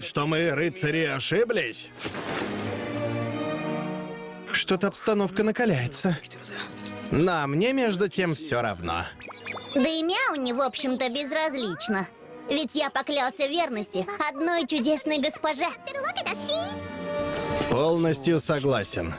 что мы, рыцари, ошиблись? Что-то обстановка накаляется. Но мне, между тем, все равно. Да и Мяуни, в общем-то, безразлично. Ведь я поклялся верности одной чудесной госпоже. Полностью согласен.